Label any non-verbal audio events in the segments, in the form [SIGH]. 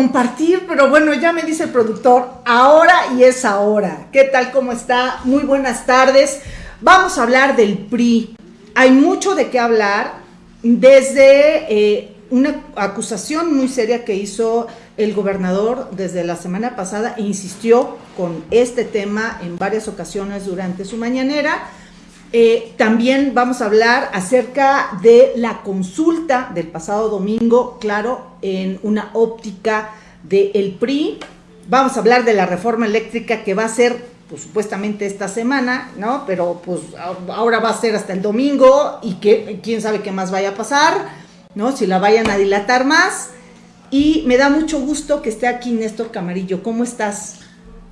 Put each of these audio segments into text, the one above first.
compartir, pero bueno, ya me dice el productor, ahora y es ahora. ¿Qué tal? ¿Cómo está? Muy buenas tardes. Vamos a hablar del PRI. Hay mucho de qué hablar, desde eh, una acusación muy seria que hizo el gobernador desde la semana pasada, e insistió con este tema en varias ocasiones durante su mañanera eh, también vamos a hablar acerca de la consulta del pasado domingo, claro, en una óptica del PRI. Vamos a hablar de la reforma eléctrica que va a ser, pues supuestamente esta semana, ¿no? Pero pues ahora va a ser hasta el domingo y que quién sabe qué más vaya a pasar, ¿no? Si la vayan a dilatar más. Y me da mucho gusto que esté aquí Néstor Camarillo. ¿Cómo estás,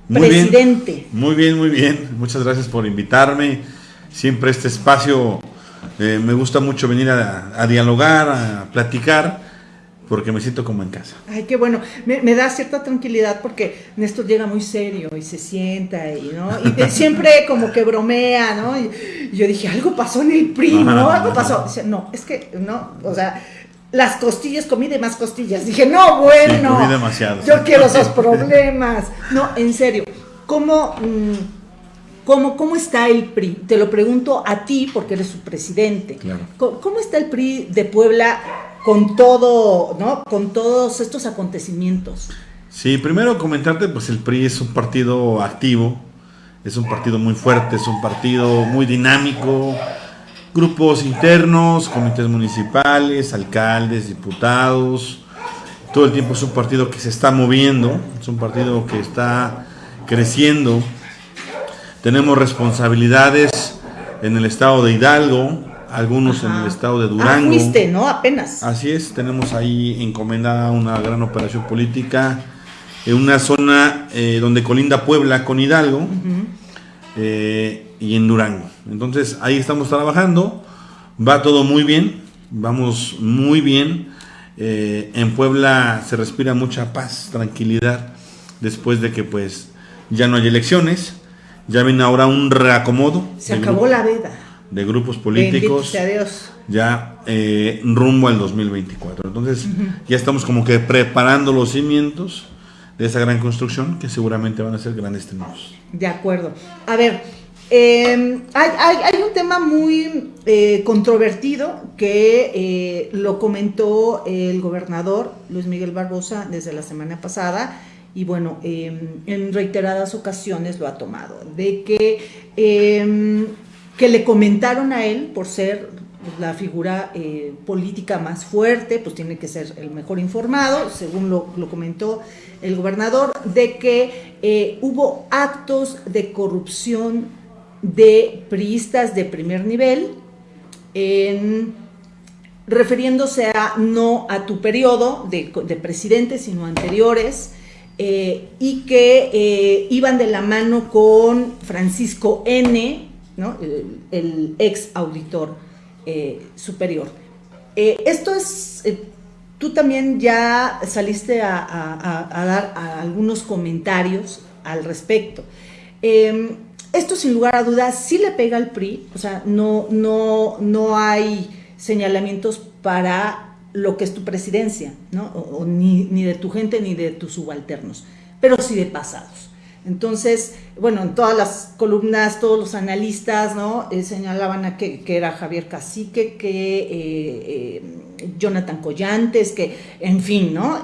presidente? Muy bien, muy bien. Muchas gracias por invitarme siempre este espacio eh, me gusta mucho venir a, dialogar, a platicar, porque me siento como en casa. Ay, qué bueno. Me, da cierta tranquilidad porque Néstor llega muy serio y se sienta y, ¿no? y siempre como que bromea, ¿no? Y, yo dije, algo pasó en el PRI, ¿no? Algo pasó. Dice, no, es que, no, o sea, las costillas, comí de más costillas. Dije, no, bueno. comí demasiado. Yo quiero esos [LAUGHS] problemas. No, en serio. ¿Cómo... Mm, ¿Cómo, está el PRI? Te lo pregunto a ti porque eres su presidente. ¿Cómo, está el PRI de Puebla con todo, ¿no? Con todos estos acontecimientos? Sí, primero comentarte, pues el PRI es un partido activo, es un partido muy fuerte, es un partido muy dinámico, grupos internos, comités municipales, alcaldes, diputados, todo el tiempo es un partido que se está moviendo, es un partido que está creciendo tenemos responsabilidades en el estado de Hidalgo, algunos en el estado de ah, Durango. Ah, ¿no? Apenas. Así es, tenemos ahí encomendada una gran operación política en una zona eh, donde colinda Puebla con Hidalgo eh, y en Durango. Entonces ahí estamos trabajando, va todo muy bien, vamos muy bien. Eh, en Puebla se respira mucha paz, tranquilidad, después de que pues ya no hay elecciones. Ya viene ahora un reacomodo. Se acabó la veda. De grupos políticos. Dios. Ya eh, rumbo al 2024. Entonces, ya estamos como que preparando los cimientos de esa gran construcción que seguramente van a ser grandes triunfos. De acuerdo. A ver, em, hay, un tema muy eh, controvertido que eh, lo comentó el gobernador Luis Miguel Barbosa desde la semana pasada y bueno, em, en reiteradas ocasiones lo ha tomado, de que, em, que le comentaron a él por ser la figura eh, política más fuerte, pues tiene que ser el mejor informado, según lo, comentó el gobernador, de que eh, hubo actos de corrupción de priistas de primer nivel, refiriéndose a no a tu periodo de, de presidente, sino anteriores, eh, y que eh, iban de la mano con Francisco N., el, ex auditor eh, superior. esto es, tú también ya saliste a, dar algunos comentarios al respecto. Em, esto sin lugar a dudas sí le pega al PRI, o sea, no, no, no hay señalamientos para lo que es tu presidencia, ¿no? ni, de tu gente ni de tus subalternos, pero sí de pasados. Entonces, bueno, en todas las columnas, todos los analistas, ¿no? Eh, señalaban a que, era Javier Cacique, que eh, eh, Jonathan Collantes, que, en fin, ¿no?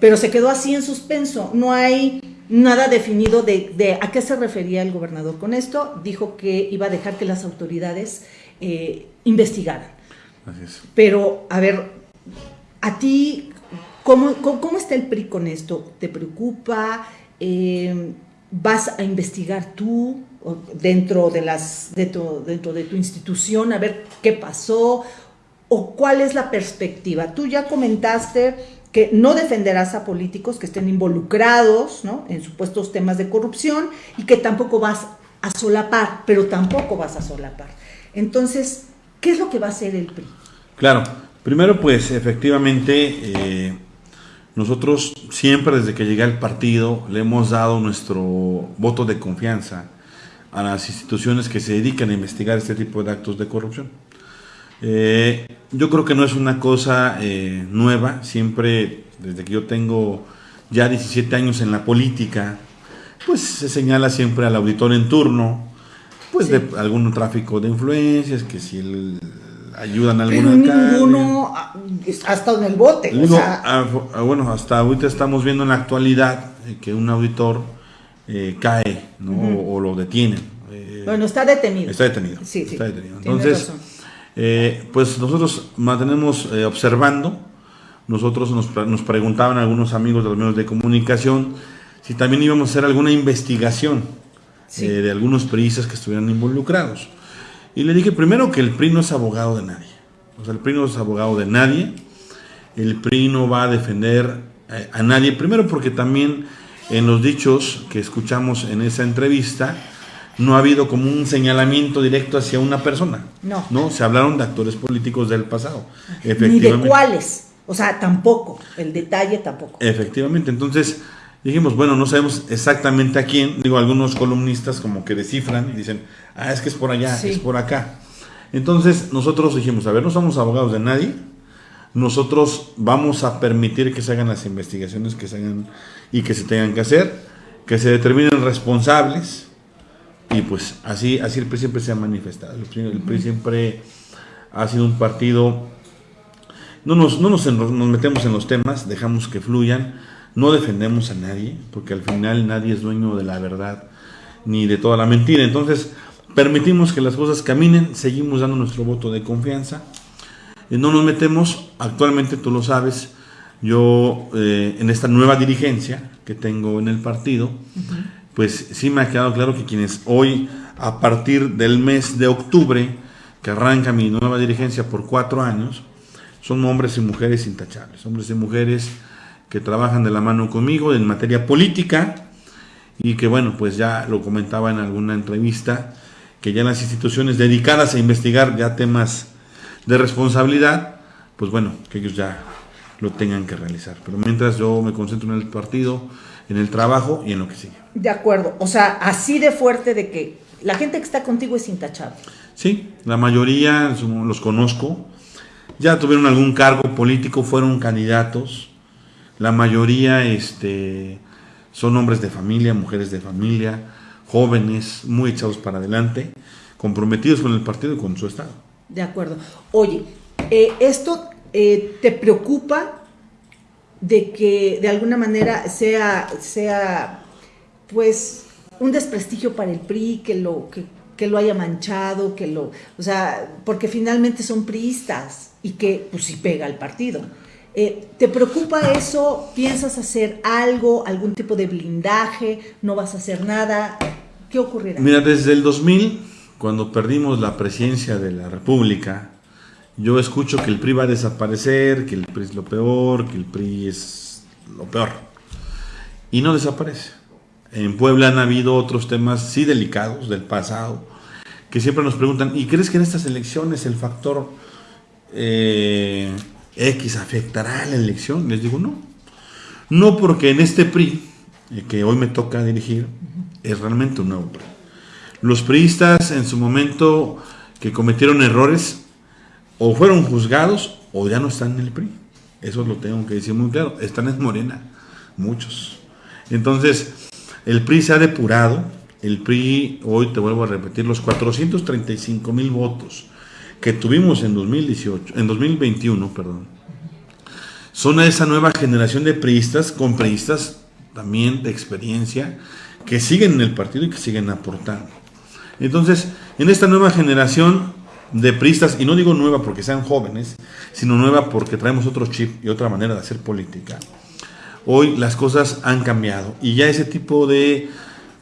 pero se quedó así en suspenso. No hay nada definido de, de, a qué se refería el gobernador con esto. Dijo que iba a dejar que las autoridades investigaran. Pero, a ver, ¿A ti cómo, está el PRI con esto? ¿Te preocupa? Eh, ¿Vas a investigar tú dentro de, las, dentro, de tu institución a ver qué pasó? ¿O cuál es la perspectiva? Tú ya comentaste que no defenderás a políticos que estén involucrados en supuestos temas de corrupción y que tampoco vas a solapar, pero tampoco vas a solapar. Entonces, ¿qué es lo que va a hacer el PRI? Claro, Primero, pues efectivamente, eh, nosotros siempre desde que llegué al partido le hemos dado nuestro voto de confianza a las instituciones que se dedican a investigar este tipo de actos de corrupción. Eh, yo creo que no es una cosa eh, nueva, siempre desde que yo tengo ya 17 años en la política, pues se señala siempre al auditor en turno, pues de algún tráfico de influencias, que si el, ayudan a algún Pero ninguno ha estado en el bote. Ah, ah, bueno, hasta ahorita estamos viendo en la actualidad eh, que un auditor eh, cae ¿no? o, lo detienen. Eh, bueno, está detenido. Está detenido. Sí, sí. Está detenido. Entonces, pues nosotros mantenemos observando. Nosotros nos, nos preguntaban algunos amigos de los medios de comunicación si también íbamos a hacer alguna investigación de algunos periodistas que estuvieran involucrados. Y le dije primero que el PRI no es abogado de nadie. O sea, el PRI no es abogado de nadie. El PRI no va a defender eh, a, nadie. Primero porque también en los dichos que escuchamos en esa entrevista no ha habido como un señalamiento directo hacia una persona. No. No, se hablaron de actores políticos del pasado. Ni de cuáles. O sea, tampoco. El detalle tampoco. Efectivamente. Entonces, dijimos, bueno, no sabemos exactamente a quién, digo, algunos columnistas como que descifran y dicen, ah, es que es por allá, es por acá. Entonces nosotros dijimos, a ver, no somos abogados de nadie, nosotros vamos a permitir que se hagan las investigaciones que se hagan y que se tengan que hacer, que se determinen responsables, y pues así, así el PRI siempre se ha manifestado. El PRI, el PRI siempre ha sido un partido, no nos, no nos, nos metemos en los temas, dejamos que fluyan, no defendemos a nadie, porque al final nadie es dueño de la verdad ni de toda la mentira. Entonces, permitimos que las cosas caminen, seguimos dando nuestro voto de confianza. y no nos metemos, actualmente tú lo sabes, yo eh, en esta nueva dirigencia que tengo en el partido, pues sí me ha quedado claro que quienes hoy, a partir del mes de octubre, que arranca mi nueva dirigencia por cuatro años, son hombres y mujeres intachables, hombres y mujeres que trabajan de la mano conmigo en materia política y que bueno, pues ya lo comentaba en alguna entrevista, que ya las instituciones dedicadas a investigar ya temas de responsabilidad, pues bueno, que ellos ya lo tengan que realizar. Pero mientras yo me concentro en el partido, en el trabajo y en lo que sigue. De acuerdo, o sea, así de fuerte de que la gente que está contigo es intachable. Sí, la mayoría los conozco, ya tuvieron algún cargo político, fueron candidatos, la mayoría este, son hombres de familia, mujeres de familia, jóvenes, muy echados para adelante, comprometidos con el partido y con su Estado. De acuerdo. Oye, eh, ¿esto eh, te preocupa de que de alguna manera sea, sea pues, un desprestigio para el PRI, que lo, que, que lo haya manchado, que lo, o sea, porque finalmente son priistas y que pues sí pega al partido. Eh, ¿Te preocupa eso? ¿Piensas hacer algo, algún tipo de blindaje? ¿No vas a hacer nada? ¿Qué ocurrirá? Mira, desde el 2000, cuando perdimos la presidencia de la República, yo escucho que el PRI va a desaparecer, que el PRI es lo peor, que el PRI es lo peor. Y no desaparece. En Puebla han habido otros temas, sí delicados, del pasado, que siempre nos preguntan, ¿y crees que en estas elecciones el factor... Eh, X afectará a la elección? Les digo, no. No porque en este PRI, eh, que hoy me toca dirigir, es realmente un nuevo PRI. Los priistas en su momento que cometieron errores o fueron juzgados o ya no están en el PRI. Eso lo tengo que decir muy claro. Están en Morena, muchos. Entonces, el PRI se ha depurado. El PRI, hoy te vuelvo a repetir, los 435 mil votos que tuvimos en 2018, en 2021, perdón, son esa nueva generación de priistas, con priistas también de experiencia, que siguen en el partido y que siguen aportando. Entonces, en esta nueva generación de priistas, y no digo nueva porque sean jóvenes, sino nueva porque traemos otro chip y otra manera de hacer política, hoy las cosas han cambiado y ya ese tipo de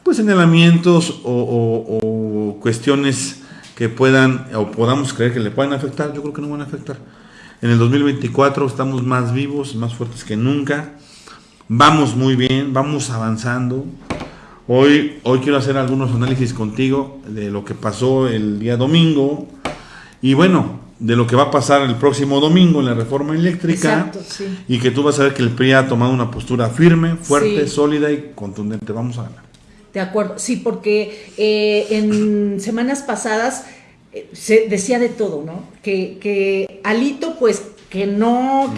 pues señalamientos o cuestiones que puedan o podamos creer que le puedan afectar, yo creo que no van a afectar. En el 2024 estamos más vivos, más fuertes que nunca. Vamos muy bien, vamos avanzando. Hoy, hoy quiero hacer algunos análisis contigo de lo que pasó el día domingo y bueno, de lo que va a pasar el próximo domingo en la reforma eléctrica y que tú vas a ver que el PRI ha tomado una postura firme, fuerte, sólida y contundente. Vamos a ganar. De acuerdo, sí, porque eh, en semanas pasadas eh, se decía de todo, ¿no? Que, que Alito, pues que no,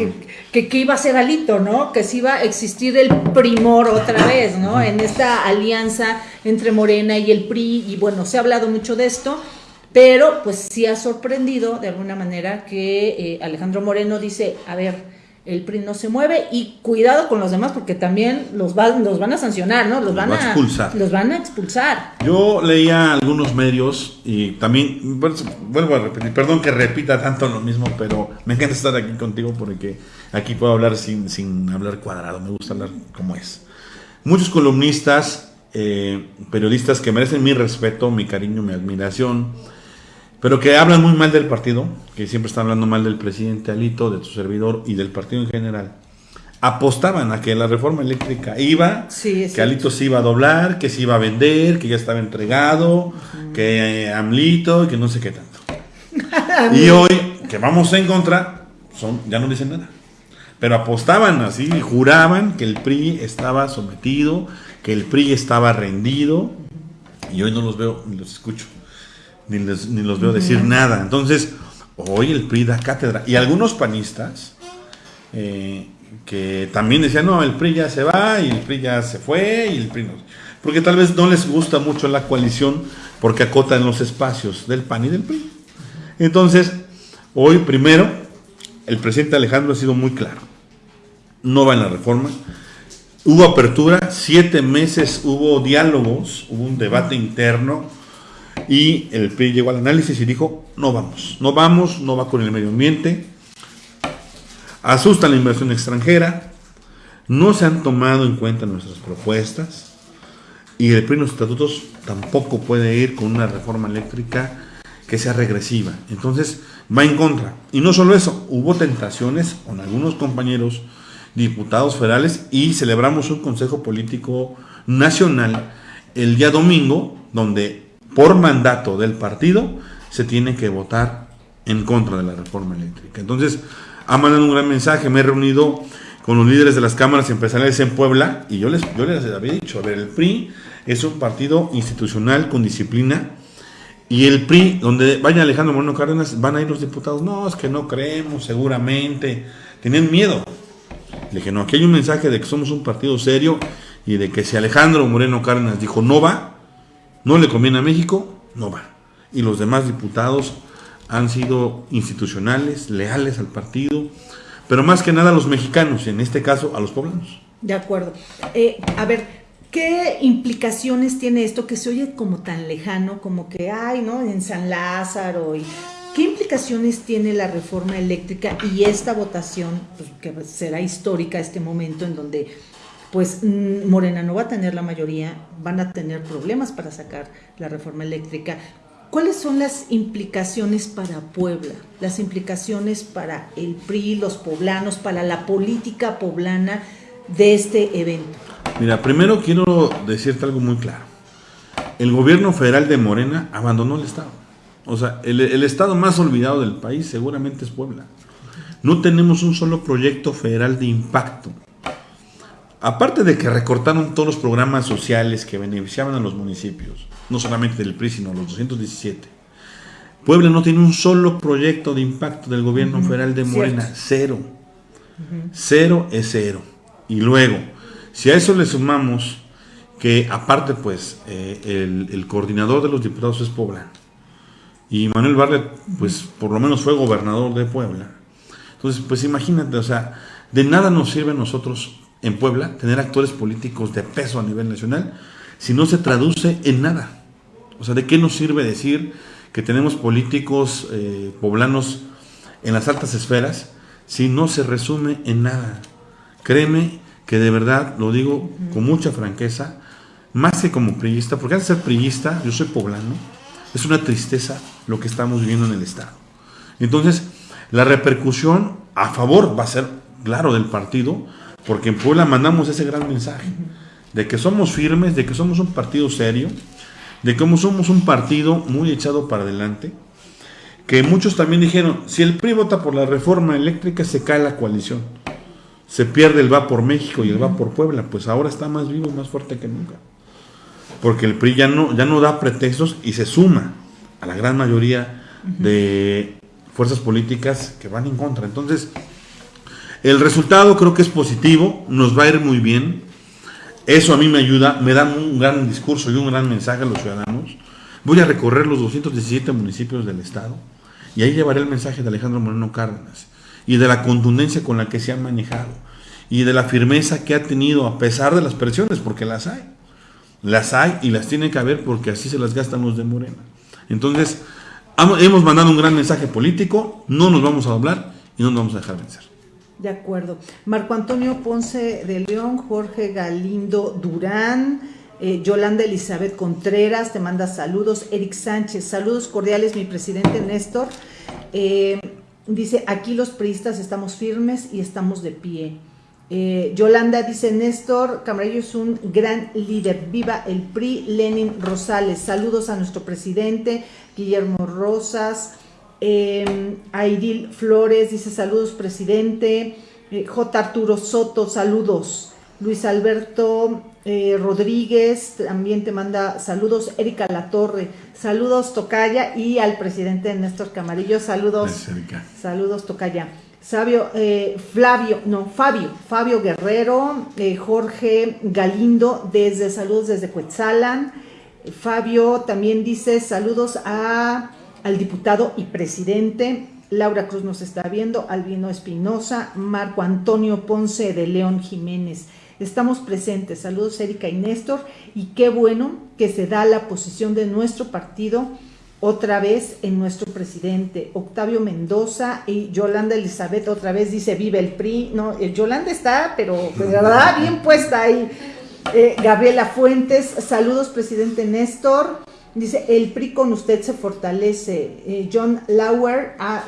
que, que, iba a ser Alito, ¿no? Que si iba a existir el primor otra vez, ¿no? En esta alianza entre Morena y el PRI, y bueno, se ha hablado mucho de esto, pero pues sí ha sorprendido de alguna manera que eh, Alejandro Moreno dice, a ver, el PRI no se mueve y cuidado con los demás porque también los, van, los van a sancionar, ¿no? Los, van a expulsar. Los van a expulsar. Yo leía algunos medios y también, vuelvo a repetir, perdón que repita tanto lo mismo, pero me encanta estar aquí contigo porque aquí puedo hablar sin, sin hablar cuadrado, me gusta hablar como es. Muchos columnistas, eh, periodistas que merecen mi respeto, mi cariño, mi admiración, pero que hablan muy mal del partido, que siempre están hablando mal del presidente Alito, de su servidor y del partido en general, apostaban a que la reforma eléctrica iba, que Alito se iba a doblar, que se iba a vender, que ya estaba entregado, que eh, Amlito, que no sé qué tanto. [LAUGHS] y hoy, que vamos en contra, son, ya no dicen nada. Pero apostaban así, juraban que el PRI estaba sometido, que el PRI estaba rendido, y hoy no los veo ni los escucho ni, los veo decir nada. Entonces, hoy el PRI da cátedra. Y algunos panistas eh, que también decían, no, el PRI ya se va y el PRI ya se fue y el PRI no. Porque tal vez no les gusta mucho la coalición porque acotan los espacios del PAN y del PRI. Entonces, hoy primero, el presidente Alejandro ha sido muy claro. No va en la reforma. Hubo apertura, siete meses hubo diálogos, hubo un debate interno y el PRI llegó al análisis y dijo, no vamos, no vamos, no va con el medio ambiente, asusta la inversión extranjera, no se han tomado en cuenta nuestras propuestas y el PRI en los estatutos tampoco puede ir con una reforma eléctrica que sea regresiva. Entonces va en contra. Y no solo eso, hubo tentaciones con algunos compañeros diputados federales y celebramos un Consejo Político Nacional el día domingo, donde por mandato del partido, se tiene que votar en contra de la reforma eléctrica. Entonces, ha mandado un gran mensaje, me he reunido con los líderes de las cámaras empresariales en Puebla y yo les, yo les había dicho, a ver, el PRI es un partido institucional con disciplina y el PRI, donde vaya Alejandro Moreno Cárdenas, van a ir los diputados, no, es que no creemos, seguramente, tienen miedo. Le dije, no, aquí hay un mensaje de que somos un partido serio y de que si Alejandro Moreno Cárdenas dijo no va, no le conviene a México, no va. Y los demás diputados han sido institucionales, leales al partido, pero más que nada a los mexicanos, en este caso a los poblanos. De acuerdo. Eh, a ver, ¿qué implicaciones tiene esto que se oye como tan lejano, como que hay, ¿no? En San Lázaro y ¿Qué implicaciones tiene la reforma eléctrica y esta votación, pues, que será histórica este momento en donde pues mm, Morena no va a tener la mayoría, van a tener problemas para sacar la reforma eléctrica. ¿Cuáles son las implicaciones para Puebla? Las implicaciones para el PRI, los poblanos, para la política poblana de este evento. Mira, primero quiero decirte algo muy claro. El gobierno federal de Morena abandonó el Estado. O sea, el, el Estado más olvidado del país seguramente es Puebla. No tenemos un solo proyecto federal de impacto aparte de que recortaron todos los programas sociales que beneficiaban a los municipios, no solamente del PRI, sino los 217, Puebla no tiene un solo proyecto de impacto del gobierno federal de Morena, cero. Cero es cero. Y luego, si a eso le sumamos que aparte pues eh, el, el, coordinador de los diputados es Puebla y Manuel Barlet pues por lo menos fue gobernador de Puebla. Entonces pues imagínate, o sea, de nada nos sirve a nosotros en Puebla, tener actores políticos de peso a nivel nacional, si no se traduce en nada. O sea, ¿de qué nos sirve decir que tenemos políticos eh, poblanos en las altas esferas si no se resume en nada? Créeme que de verdad, lo digo con mucha franqueza, más que como priista, porque al ser priista, yo soy poblano, es una tristeza lo que estamos viviendo en el Estado. Entonces, la repercusión a favor va a ser, claro, del partido, porque en Puebla mandamos ese gran mensaje de que somos firmes, de que somos un partido serio, de que somos un partido muy echado para adelante, que muchos también dijeron, si el PRI vota por la reforma eléctrica se cae la coalición, se pierde el va por México y el va por Puebla, pues ahora está más vivo, más fuerte que nunca, porque el PRI ya no, ya no da pretextos y se suma a la gran mayoría de fuerzas políticas que van en contra. Entonces, el resultado creo que es positivo, nos va a ir muy bien. Eso a mí me ayuda, me da un gran discurso y un gran mensaje a los ciudadanos. Voy a recorrer los 217 municipios del estado y ahí llevaré el mensaje de Alejandro Moreno Cárdenas y de la contundencia con la que se ha manejado y de la firmeza que ha tenido a pesar de las presiones, porque las hay. Las hay y las tiene que haber porque así se las gastan los de Morena. Entonces, hemos mandado un gran mensaje político, no nos vamos a doblar y no nos vamos a dejar vencer. De acuerdo. Marco Antonio Ponce de León, Jorge Galindo Durán, eh, Yolanda Elizabeth Contreras, te manda saludos. Eric Sánchez, saludos cordiales, mi presidente Néstor. Eh, dice, aquí los priistas estamos firmes y estamos de pie. Eh, Yolanda dice, Néstor Camarillo es un gran líder, viva el PRI, Lenin Rosales, saludos a nuestro presidente, Guillermo Rosas, eh, Aidil Flores dice, saludos presidente, eh, J. Arturo Soto, saludos, Luis Alberto eh, Rodríguez también te manda saludos, Erika Latorre, saludos Tocaya y al presidente Néstor Camarillo, saludos, saludos Tocaya. Sabio, eh, Flavio, no, Fabio, Fabio Guerrero, eh, Jorge Galindo, desde saludos desde Cuetzalan. Fabio también dice saludos a, al diputado y presidente. Laura Cruz nos está viendo, Albino Espinosa, Marco Antonio Ponce de León Jiménez. Estamos presentes. Saludos Erika y Néstor. Y qué bueno que se da la posición de nuestro partido otra vez en nuestro presidente, Octavio Mendoza y Yolanda Elizabeth otra vez dice vive el PRI, no, eh, Yolanda está, pero de verdad bien puesta ahí. Eh, Gabriela Fuentes, saludos presidente Néstor, dice el PRI con usted se fortalece. Eh, John Lauer, ah,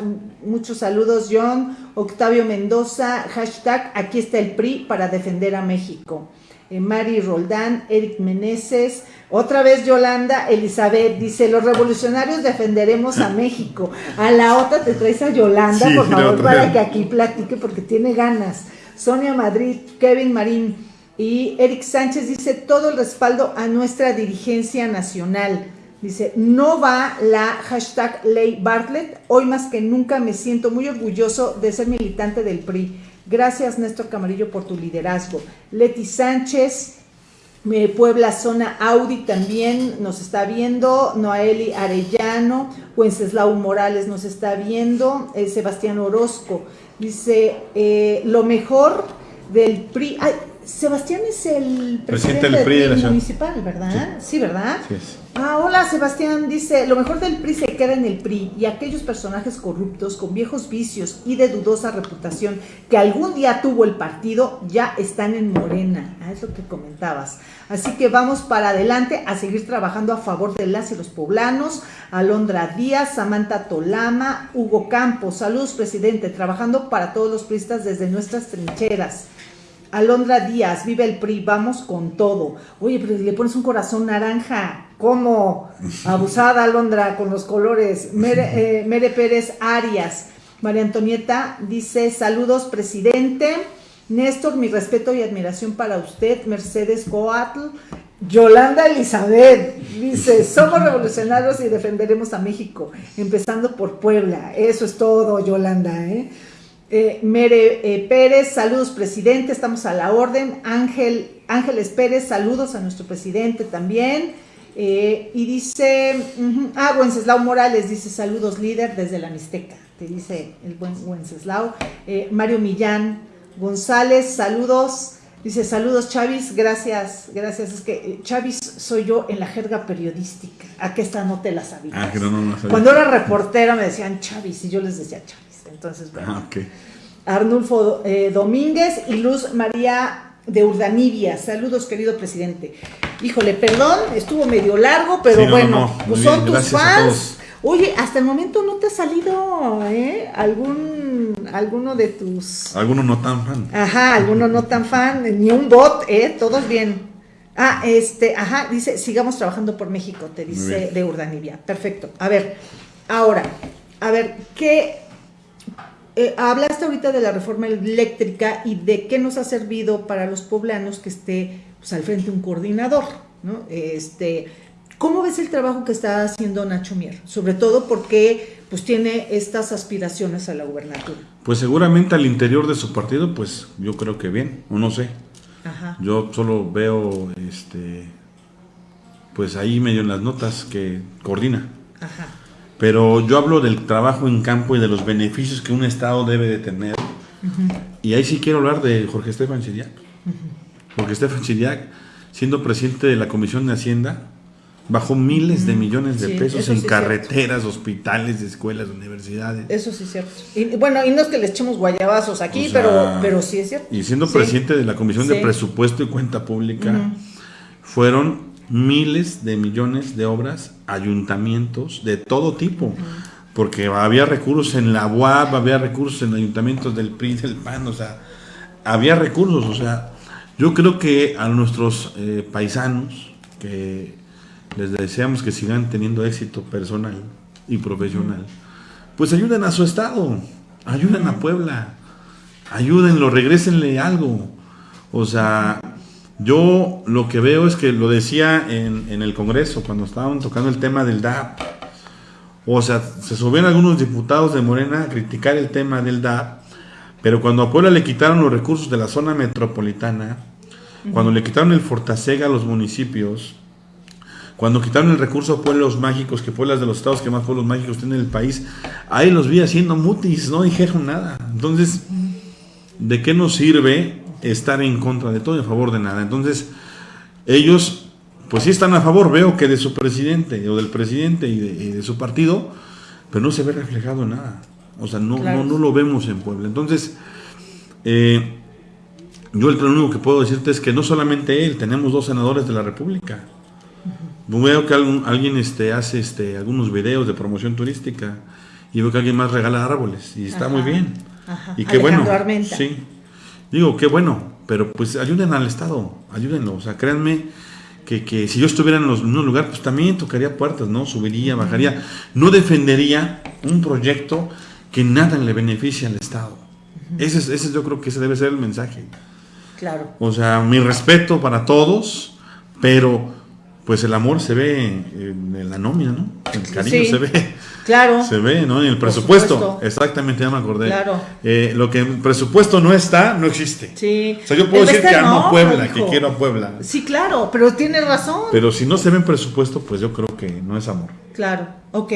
muchos saludos John, Octavio Mendoza, hashtag aquí está el PRI para defender a México. Mari Roldán, Eric Meneses, otra vez Yolanda Elizabeth dice, los revolucionarios defenderemos a México. A la otra te traes a Yolanda, por favor, para que aquí platique porque tiene ganas. Sonia Madrid, Kevin Marín y Eric Sánchez dice, todo el respaldo a nuestra dirigencia nacional. Dice, no va la hashtag ley Bartlett. Hoy más que nunca me siento muy orgulloso de ser militante del PRI. Gracias Néstor Camarillo por tu liderazgo. Leti Sánchez, Puebla Zona Audi también nos está viendo, Noeli Arellano, Wenceslao Morales nos está viendo, eh, Sebastián Orozco dice, eh, lo mejor del PRI, Sebastián es el presidente, del PRI, municipal, ¿verdad? Sí, ¿verdad? Sí Ah, hola Sebastián, dice, lo mejor del PRI se queda en el PRI y aquellos personajes corruptos con viejos vicios y de dudosa reputación que algún día tuvo el partido ya están en Morena. Ah, es lo que comentabas. Así que vamos para adelante a seguir trabajando a favor de las y los poblanos. Alondra Díaz, Samantha Tolama, Hugo Campos, saludos presidente, trabajando para todos los priistas desde nuestras trincheras. Alondra Díaz, vive el PRI, vamos con todo. Oye, pero le pones un corazón naranja. ¿Cómo? [LAUGHS] Abusada Alondra con los colores. Mere, [LAUGHS] eh, Pérez Arias. María Antonieta dice, saludos presidente. Néstor, mi respeto y admiración para usted. Mercedes Coatl. Yolanda Elizabeth dice, [LAUGHS] somos revolucionarios y defenderemos a México, empezando por Puebla. Eso es todo, Yolanda. ¿eh? Eh, Mere eh, Pérez, saludos presidente, estamos a la orden. Ángel, Ángeles Pérez, saludos a nuestro presidente también. Eh, y dice, ah, Wenceslao Morales dice, saludos líder desde la Mixteca, te dice el buen Wenceslao. Mario Millán González, saludos. Dice, saludos Chavis, gracias, gracias. Es que Chavis soy yo en la jerga periodística. ¿A qué esta no te la sabías? Ah, Cuando era reportera me decían Chavis y yo les decía Chavis. Entonces, bueno. Ah, Arnulfo eh, Domínguez y Luz María de Urdanibia. Saludos, querido presidente. Híjole, perdón, estuvo medio largo, pero bueno, pues son tus fans. Oye, hasta el momento no te ha salido ¿eh? algún alguno de tus alguno no tan fan. Ajá, alguno no tan fan, ni un bot, eh, todos bien. Ah, este, ajá, dice, sigamos trabajando por México, te dice de Urdanibia. Perfecto. A ver, ahora, a ver, ¿qué eh, hablaste ahorita de la reforma eléctrica y de qué nos ha servido para los poblanos que esté pues, al frente un coordinador, ¿no? Este, ¿Cómo ves el trabajo que está haciendo Nacho Mier? Sobre todo porque pues tiene estas aspiraciones a la gubernatura. Pues seguramente al interior de su partido, pues yo creo que bien, o no sé. Ajá. Yo solo veo, este, pues ahí medio en las notas que coordina. Ajá. Pero yo hablo del trabajo en campo y de los beneficios que un Estado debe de tener. Y ahí sí quiero hablar de Jorge Estefan Chiriac. Jorge Estefan Chiriac, siendo presidente de la Comisión de Hacienda, bajó miles de millones de Sí, pesos eso en sí carreteras, hospitales, escuelas, universidades. Eso sí es cierto. Y bueno, y no es que le echemos guayabazos aquí, O sea, pero, pero sí es cierto. Y siendo Sí. presidente de la Comisión de. Presupuesto y Cuenta Pública, fueron miles de millones de obras, ayuntamientos de todo tipo. Porque había recursos en la UAP, había recursos en ayuntamientos del PRI, del PAN, o sea, había recursos. O sea, yo creo que a nuestros eh, paisanos, que les deseamos que sigan teniendo éxito personal y profesional, pues ayuden a su estado, ayuden a Puebla, ayúdenlo, regrésenle algo. O sea, yo lo que veo es que lo decía en, en el Congreso cuando estaban tocando el tema del DAP. O sea, se subieron algunos diputados de Morena a criticar el tema del DAP, pero cuando a Puebla le quitaron los recursos de la zona metropolitana, cuando le quitaron el Fortasega a los municipios, cuando quitaron el recurso a pueblos mágicos, que Puebla es de los estados que más pueblos mágicos tiene en el país, ahí los vi haciendo mutis, no dijeron nada. Entonces, ¿de qué nos sirve estar en contra de todo y a favor de nada? Entonces, ellos, pues sí están a favor, veo que de su presidente o del presidente y de, y de su partido, pero no se ve reflejado en nada. O sea, no, Claro. no, no lo vemos en Puebla. Entonces, eh, yo el lo único que puedo decirte es que no solamente él, tenemos dos senadores de la República. Veo que algún- alguien este, hace este, algunos videos de promoción turística y veo que alguien más regala árboles y está Ajá, muy bien. ajá. Y qué bueno. Alejandro Armenta. Sí. Digo, qué bueno, pero pues ayuden al Estado, ayúdenlo. O sea, créanme que, que si yo estuviera en los mismos lugares, pues también tocaría puertas, ¿no? Subiría, bajaría. No defendería un proyecto que nada le beneficia al Estado. ese, es, ese yo creo que ese debe ser el mensaje. Claro. O sea, mi respeto para todos, pero pues el amor se ve en la nómina, ¿no? El cariño Sí. se ve. Claro. [LAUGHS] Se ve, ¿no? En el presupuesto. supuesto. Exactamente, ya me acordé. Claro. Eh, lo que en el presupuesto no está, no existe. Sí. O sea, yo puedo El decir que amo no, a Puebla, hijo. que quiero a Puebla. Sí, claro, pero tienes razón. Pero si no se ve en presupuesto, pues yo creo que no es amor. Claro, ok.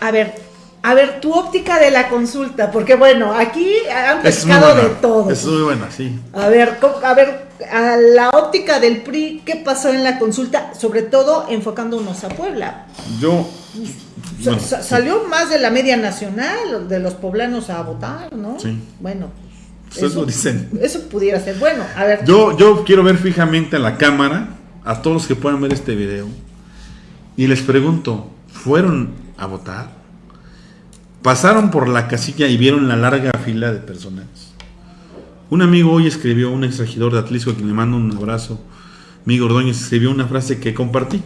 A ver, a ver, tu óptica de la consulta, porque bueno, aquí han pescado de todo. Es muy buena, sí. A ver, a ver, a la óptica del PRI, ¿qué pasó en la consulta? Sobre todo enfocándonos a Puebla. Yo. Sa- bueno, sa- sí. Salió más de la media nacional de los poblanos a votar, ¿no? Sí. Bueno. Ustedes lo dicen. Eso pudiera ser. Bueno, a ver. Yo, yo quiero ver fijamente a la cámara, a todos los que puedan ver este video, y les pregunto, ¿fueron a votar? ¿Pasaron por la casilla y vieron la larga fila de personas? Un amigo hoy escribió, un ex regidor de Atlisco, a quien le mando un abrazo, Miguel Ordóñez, escribió una frase que compartí.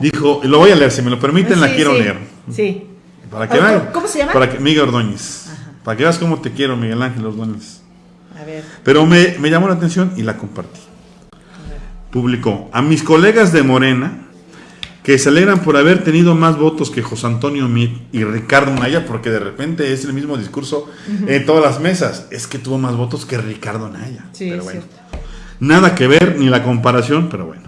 Dijo, lo voy a leer, si me lo permiten, la quiero sí, leer. Sí. Para que Ah, vean. ¿cómo- se llama? Para que, Miguel Ordóñez. Ajá. Para que veas cómo te quiero, Miguel Ángel Ordóñez. A ver. Pero me, me llamó la atención y la compartí. Publicó, a mis colegas de Morena, que se alegran por haber tenido más votos que José Antonio Mit y Ricardo Naya, porque de repente es el mismo discurso en todas las mesas. Es que tuvo más votos que Ricardo Naya. Sí, pero bueno, cierto. nada que ver ni la comparación, pero bueno.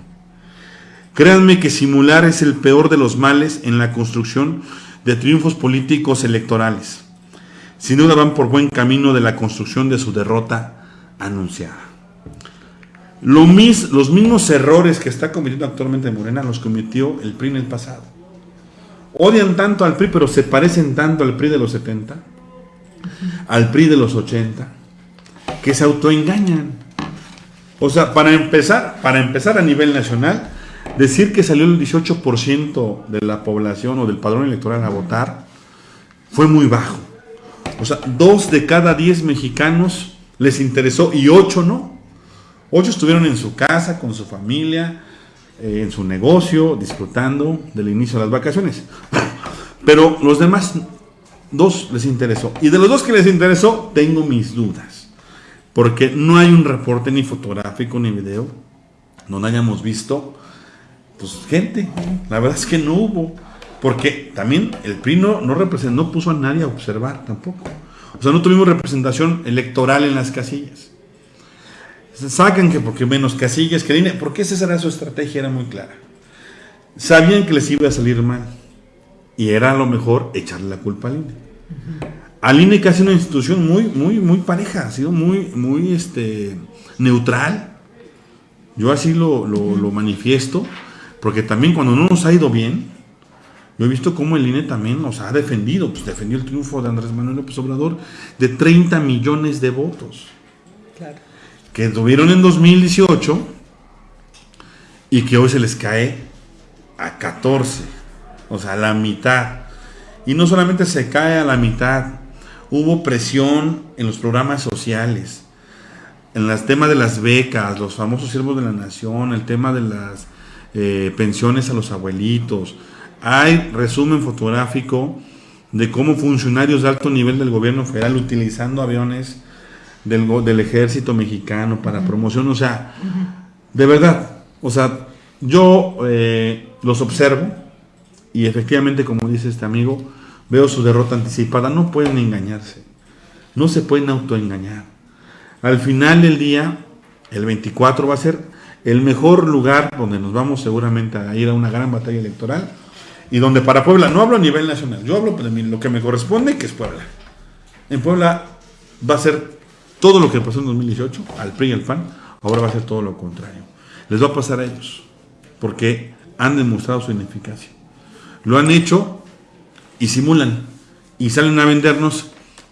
Créanme que simular es el peor de los males en la construcción de triunfos políticos electorales. Sin duda van por buen camino de la construcción de su derrota anunciada. Lo mis- los mismos errores que está cometiendo actualmente Morena los cometió el PRI en el pasado. Odian tanto al PRI, pero se parecen tanto al PRI de los 70, al PRI de los 80, que se autoengañan. O sea, para empezar, para empezar a nivel nacional, decir que salió el 18% de la población o del padrón electoral a votar fue muy bajo. O sea, dos de cada diez mexicanos les interesó y ocho no. Ocho estuvieron en su casa, con su familia, eh, en su negocio, disfrutando del inicio de las vacaciones. Pero los demás, dos les interesó. Y de los dos que les interesó, tengo mis dudas. Porque no hay un reporte ni fotográfico ni video donde hayamos visto, pues gente. La verdad es que no hubo. Porque también el PRI no, no, representó, no puso a nadie a observar tampoco. O sea, no tuvimos representación electoral en las casillas. Sacan que porque menos casillas que INE, porque esa era su estrategia, era muy clara. Sabían que les iba a salir mal. Y era a lo mejor echarle la culpa al INE. Al INE que ha sido una institución muy, muy, muy pareja, ha sido muy, muy este, neutral. Yo así lo, lo manifiesto, porque también cuando no nos ha ido bien, yo he visto cómo el INE también nos ha defendido, pues defendió el triunfo de Andrés Manuel López Obrador de 30 millones de votos. Claro. Que tuvieron en 2018 y que hoy se les cae a 14, o sea, a la mitad. Y no solamente se cae a la mitad, hubo presión en los programas sociales, en el tema de las becas, los famosos siervos de la nación, el tema de las eh, pensiones a los abuelitos, hay resumen fotográfico de cómo funcionarios de alto nivel del gobierno federal utilizando aviones del, del ejército mexicano para promoción. O sea, de verdad, o sea, yo eh, los observo y efectivamente, como dice este amigo, veo su derrota anticipada. No pueden engañarse, no se pueden autoengañar. Al final del día, el 24 va a ser el mejor lugar donde nos vamos seguramente a ir a una gran batalla electoral y donde para Puebla, no hablo a nivel nacional, yo hablo de lo que me corresponde, que es Puebla. En Puebla va a ser todo lo que pasó en 2018, al PRI y al PAN, ahora va a ser todo lo contrario. Les va a pasar a ellos, porque han demostrado su ineficacia. Lo han hecho y simulan, y salen a vendernos,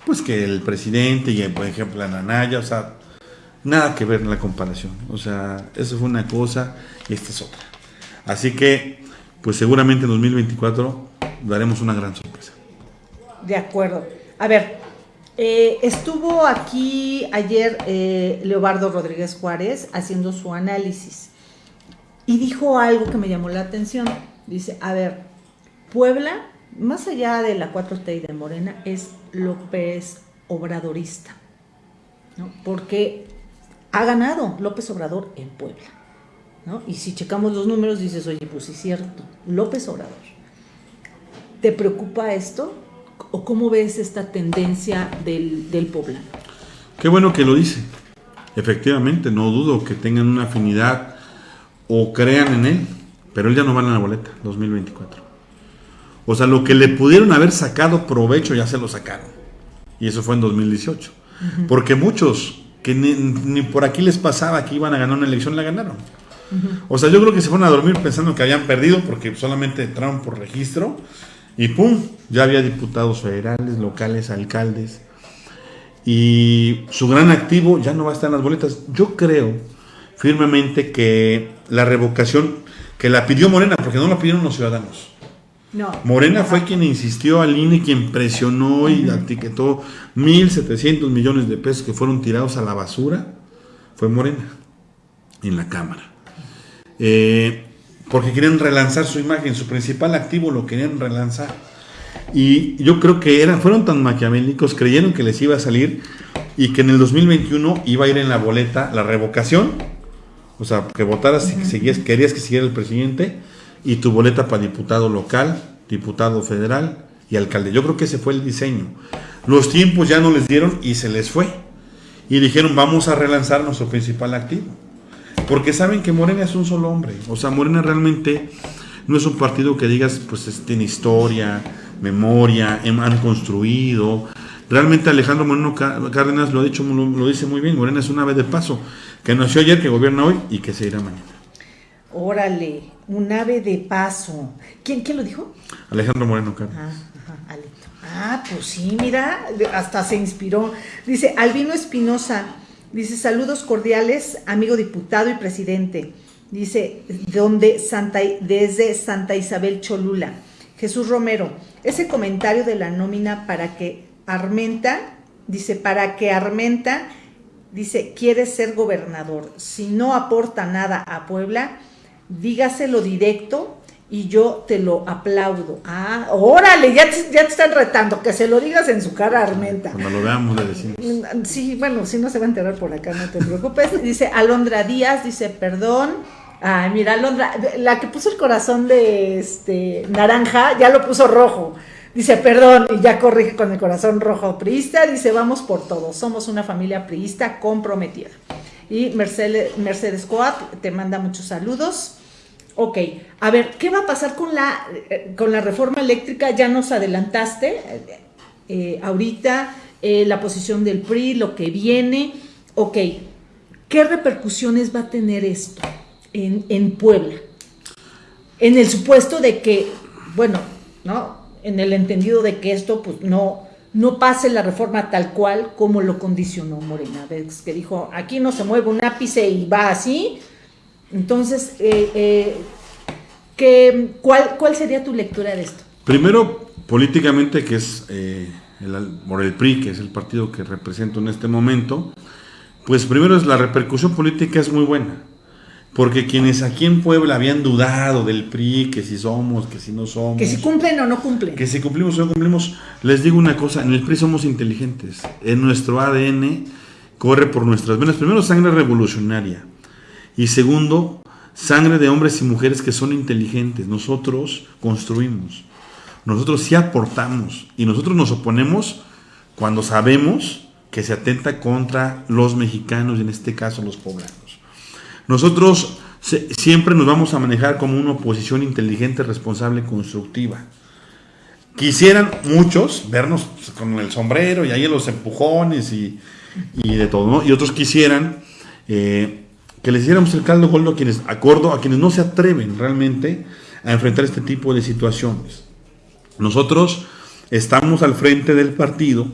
pues que el presidente y, por ejemplo, la Nanaya, o sea, nada que ver en la comparación. O sea, eso fue una cosa y esta es otra. Así que pues seguramente en 2024 daremos una gran sorpresa. De acuerdo. A ver, eh, estuvo aquí ayer eh, Leobardo Rodríguez Juárez haciendo su análisis y dijo algo que me llamó la atención. Dice, a ver, Puebla, más allá de la 4T y de Morena, es López Obradorista, ¿no? porque ha ganado López Obrador en Puebla. Y si checamos los números, dices, oye, pues sí es cierto, López Obrador. ¿Te preocupa esto? ¿O cómo ves esta tendencia del, del poblano? Qué bueno que lo dice. Efectivamente, no dudo que tengan una afinidad o crean en él, pero él ya no va en la boleta 2024. O sea, lo que le pudieron haber sacado provecho ya se lo sacaron. Y eso fue en 2018. Porque muchos que ni, ni, por aquí les pasaba que iban a ganar una elección, la ganaron. O sea, yo creo que se fueron a dormir pensando que habían perdido porque solamente entraron por registro y ¡pum! Ya había diputados federales, locales, alcaldes. Y su gran activo ya no va a estar en las boletas. Yo creo firmemente que la revocación que la pidió Morena, porque no la pidieron los ciudadanos. No. Morena fue quien insistió al INE, quien presionó y etiquetó 1.700 millones de pesos que fueron tirados a la basura. Fue Morena en la Cámara. Eh, porque querían relanzar su imagen, su principal activo lo querían relanzar. Y yo creo que eran, fueron tan maquiavélicos, creyeron que les iba a salir y que en el 2021 iba a ir en la boleta la revocación, o sea, que votaras si querías que siguiera el presidente y tu boleta para diputado local, diputado federal y alcalde. Yo creo que ese fue el diseño. Los tiempos ya no les dieron y se les fue. Y dijeron, vamos a relanzar nuestro principal activo. Porque saben que Morena es un solo hombre. O sea, Morena realmente no es un partido que digas, pues tiene historia, memoria, han construido. Realmente Alejandro Moreno Cárdenas lo ha dicho, lo, dice muy bien, Morena es un ave de paso, que nació ayer, que gobierna hoy y que se irá mañana. Órale, un ave de paso. ¿Quién, quién lo dijo? Alejandro Moreno Cárdenas. Ah, ah, pues sí, mira, hasta se inspiró. Dice, Albino Espinosa, Dice, saludos cordiales, amigo diputado y presidente. Dice, donde Santa, desde Santa Isabel Cholula. Jesús Romero, ese comentario de la nómina para que Armenta, dice, para que Armenta, dice, quiere ser gobernador. Si no aporta nada a Puebla, dígaselo directo y yo te lo aplaudo. Ah, órale, ya te, ya te están retando, que se lo digas en su cara, Armenta. Cuando lo veamos le decimos. Sí, bueno, si no se va a enterar por acá, no te preocupes. [LAUGHS] Dice Alondra Díaz, dice, perdón, Ay, mira, Londra, la que puso el corazón de este naranja, ya lo puso rojo. Dice, perdón, y ya corrige con el corazón rojo priista. Dice, vamos por todo. Somos una familia priista comprometida. Y Mercedes, Mercedes Coat te manda muchos saludos. Ok, a ver, ¿qué va a pasar con la, eh, con la reforma eléctrica? Ya nos adelantaste eh, ahorita eh, la posición del PRI, lo que viene. Ok, ¿qué repercusiones va a tener esto en, en Puebla? En el supuesto de que, bueno, ¿no? en el entendido de que esto pues no, no pase la reforma tal cual como lo condicionó Morena, que dijo, aquí no se mueve un ápice y va así. Entonces, eh, eh, ¿cuál, ¿cuál sería tu lectura de esto? Primero, políticamente, que es eh, el, por el PRI, que es el partido que represento en este momento, pues primero es la repercusión política es muy buena porque quienes aquí en Puebla habían dudado del PRI, que si somos, que si no somos. Que si cumplen o no cumplen. Que si cumplimos o no cumplimos. Les digo una cosa, en el PRI somos inteligentes. En nuestro ADN corre por nuestras venas. Primero, sangre revolucionaria. Y segundo, sangre de hombres y mujeres que son inteligentes. Nosotros construimos. Nosotros sí aportamos. Y nosotros nos oponemos cuando sabemos que se atenta contra los mexicanos y en este caso los poblanos. Nosotros siempre nos vamos a manejar como una oposición inteligente, responsable, constructiva. Quisieran muchos vernos con el sombrero y ahí los empujones y, de todo, ¿no? Y otros quisieran eh, que les hiciéramos el caldo goldo a quienes, acordo, a quienes no se atreven realmente a enfrentar este tipo de situaciones. Nosotros estamos al frente del partido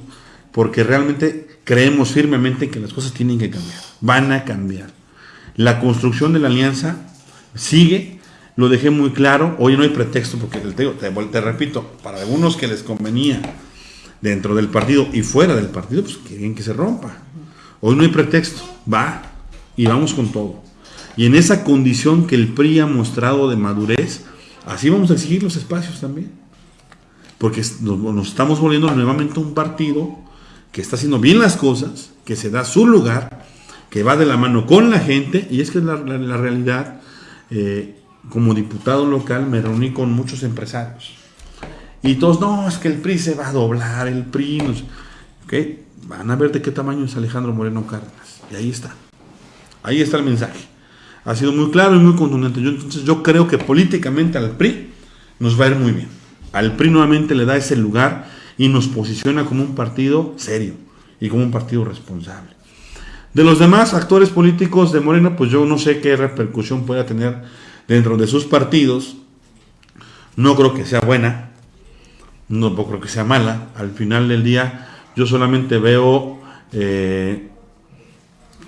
porque realmente creemos firmemente que las cosas tienen que cambiar, van a cambiar. La construcción de la alianza sigue, lo dejé muy claro, hoy no hay pretexto porque te, te, repito, para algunos que les convenía dentro del partido y fuera del partido, pues quieren que se rompa. Hoy no hay pretexto, va y vamos con todo. Y en esa condición que el PRI ha mostrado de madurez, así vamos a exigir los espacios también. Porque nos estamos volviendo nuevamente un partido que está haciendo bien las cosas, que se da su lugar que va de la mano con la gente, y es que la, la, realidad, eh, como diputado local me reuní con muchos empresarios. Y todos, no, es que el PRI se va a doblar, el PRI, no van a ver de qué tamaño es Alejandro Moreno Cárdenas. Y ahí está. Ahí está el mensaje. Ha sido muy claro y muy contundente. Yo, entonces yo creo que políticamente al PRI nos va a ir muy bien. Al PRI nuevamente le da ese lugar y nos posiciona como un partido serio y como un partido responsable. De los demás actores políticos de Morena, pues yo no sé qué repercusión pueda tener dentro de sus partidos. No creo que sea buena, no creo que sea mala. Al final del día, yo solamente veo eh,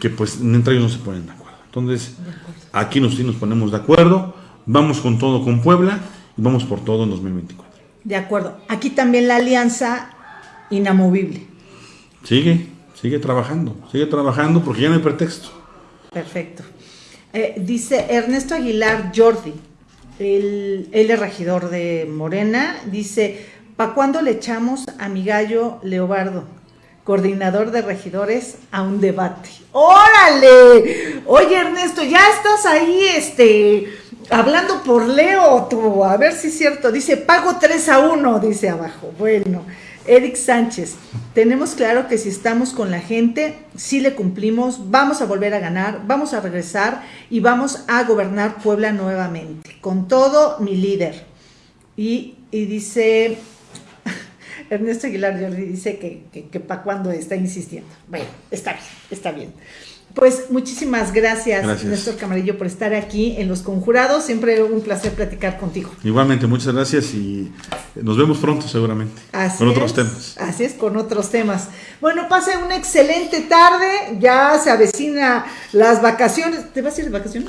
que pues entre ellos no se ponen de acuerdo. Entonces, aquí nos, sí nos ponemos de acuerdo, vamos con todo con Puebla y vamos por todo en 2024. De acuerdo. Aquí también la alianza inamovible. Sigue. Sigue trabajando, sigue trabajando porque ya no hay pretexto. Perfecto. Eh, dice Ernesto Aguilar Jordi, el, él es regidor de Morena, dice, ¿pa' cuándo le echamos a mi gallo Leobardo, coordinador de regidores, a un debate? ¡Órale! Oye Ernesto, ya estás ahí, este, hablando por Leo, a ver si es cierto. Dice, pago 3 a 1, dice abajo. Bueno. Eric Sánchez, tenemos claro que si estamos con la gente, si le cumplimos, vamos a volver a ganar, vamos a regresar y vamos a gobernar Puebla nuevamente. Con todo, mi líder. Y, dice, Ernesto Aguilar dice que, que, que para cuando está insistiendo. Bueno, está bien, está bien. Pues muchísimas gracias, Néstor Camarillo, por estar aquí en Los Conjurados. Siempre un placer platicar contigo. Igualmente, muchas gracias y nos vemos pronto seguramente. con otros temas. Así es, con otros temas. Bueno, pase una excelente tarde. Ya se avecina las vacaciones. ¿Te vas a ir de vacaciones?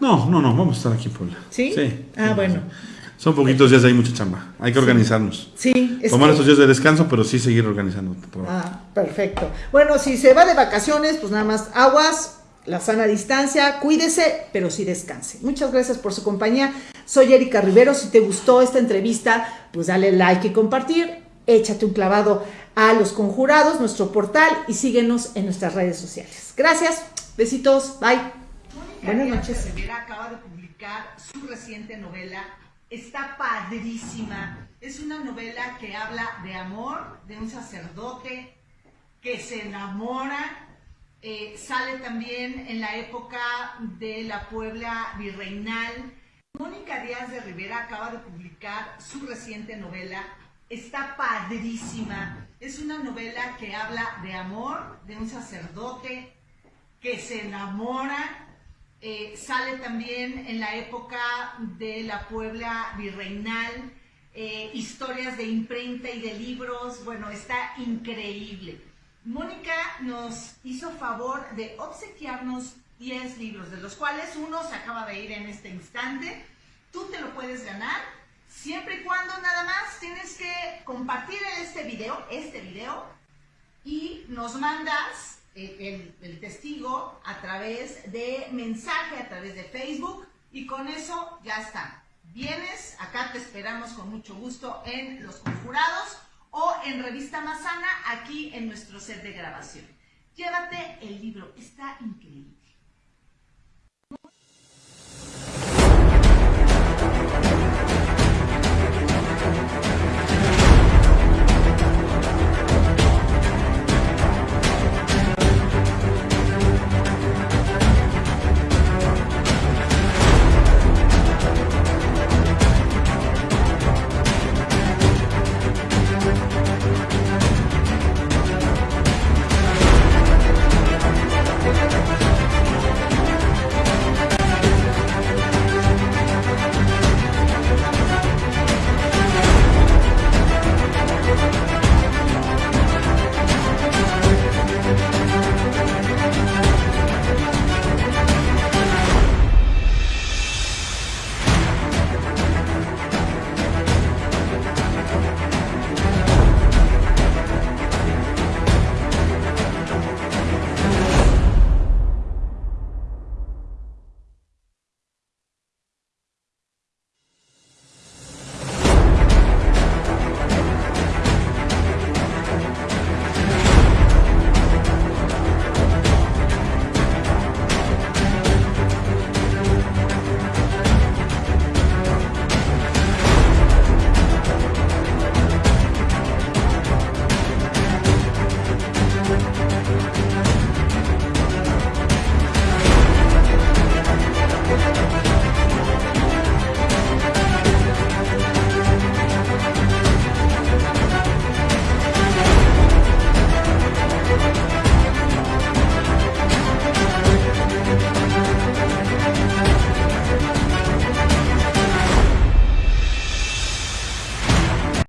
No, no, no, vamos a estar aquí en Puebla. ¿Sí? Sí. Ah, bueno. Son poquitos días, hay mucha chamba. Hay que organizarnos. Sí. Tomar estos días de descanso, pero sí seguir organizando. Ah, perfecto. Bueno, si se va de vacaciones, pues nada más aguas, la sana distancia, cuídese, pero sí descanse. Muchas gracias por su compañía. Soy Erika Rivero. Si te gustó esta entrevista, pues dale like y compartir. Échate un clavado a Los Conjurados, nuestro portal, y síguenos en nuestras redes sociales. Gracias. Besitos. Bye. Mónica Díaz Rivera acaba de publicar su reciente novela. Está padrísima. Es una novela que habla de amor, de un sacerdote que se enamora. Eh, sale también en la época de la Puebla virreinal. Mónica Díaz de Rivera acaba de publicar su reciente novela. Está padrísima. Es una novela que habla de amor, de un sacerdote que se enamora. Eh, sale también en la época de la Puebla virreinal, eh, historias de imprenta y de libros. Bueno, está increíble. Mónica nos hizo favor de obsequiarnos 10 libros, de los cuales uno se acaba de ir en este instante. Tú te lo puedes ganar siempre y cuando nada más tienes que compartir este video, este video, y nos mandas el, testigo a través de mensaje, a través de Facebook y con eso ya está. Vienes, acá te esperamos con mucho gusto en Los Conjurados o en Revista Mazana aquí en nuestro set de grabación. Llévate el libro, está increíble.